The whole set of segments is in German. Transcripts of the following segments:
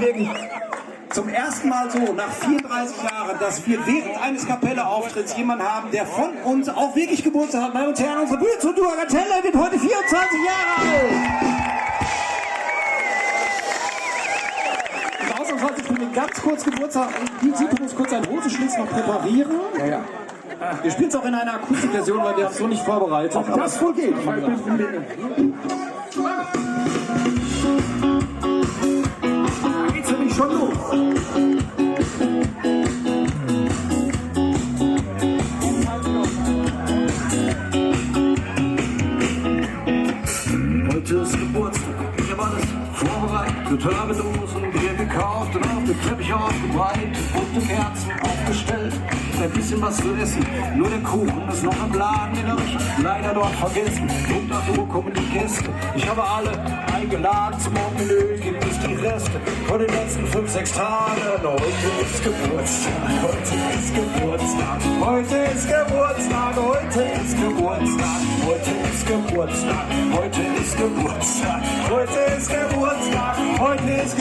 wirklich zum ersten Mal so nach 34 Jahren, dass wir während eines Kapelle-Auftritts jemanden haben, der von uns auch wirklich Geburtstag hat. Meine Damen und Herren, unsere Bühne zu Duagatella wird heute 24 Jahre alt. Und ausnahmsweise, ich bin ganz kurz Geburtstag. Die sieht uns kurz einen Hosenschlitz noch präparieren. Ja, ja. Wir spielen es auch in einer Akustikversion, weil wir es so nicht vorbereitet haben. Das wohl geht. Vorbereitet. Total mit Dosen, Bier gekauft und auf dem Teppich ausgebreitet. Bunte Kerzen aufgestellt, ein bisschen was zu essen. Nur der Kuchen ist noch im Laden, den hab ich leider dort vergessen. Punkt 8 Uhr kommen die Gäste. Ich habe alle eingeladen zum Morgenmenü, gibt es die Reste von den letzten 5, 6 Tagen. Heute ist Geburtstag, heute ist Geburtstag, heute ist Geburtstag, heute ist Geburtstag, heute ist Geburtstag, heute ist Geburtstag, heute ist Geburtstag, Heute ist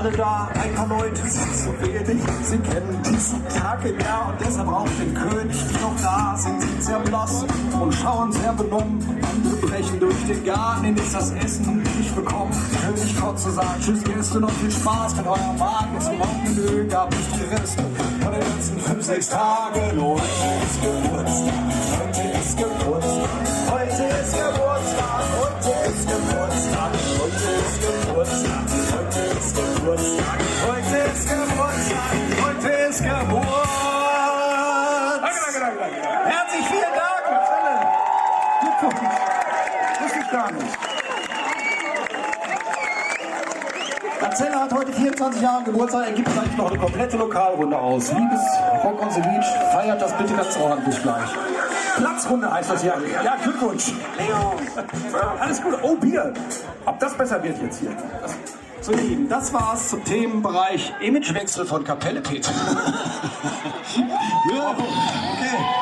alle da. Ein paar Leute sind so wenig. Sie kennen diesen Tag im Jahr und deshalb auch den König nicht noch da. Sind sie sehr blass und schauen sehr benommen. Andere brechen durch den Garten, in das das Essen nicht bekommen. König Kotze sagt, tschüss Gäste, noch viel Spaß mit eurem Magen. Zum Morgenmenü gab es die Reste von den letzten fünf, sechs Tagen. Heute ist Geburtstag, heute ist Geburtstag, ist Geburtstag, heute ist Geburtstag, heute ist Geburt. Herzlich vielen Dank. Glückwunsch. Wusste ich gar nicht. Marcella hat heute 24 Jahre Geburtstag, er gibt gleich noch eine komplette Lokalrunde aus. Liebes Rock on the Beach, feiert das bitte ganz ordentlich gleich. Platzrunde heißt das ja. Ja, Glückwunsch. Alles gut. Oh, Bier. Ob das besser wird jetzt hier. So, ihr Lieben, das war's zum Themenbereich Imagewechsel von Kapelle Peter. ja, okay.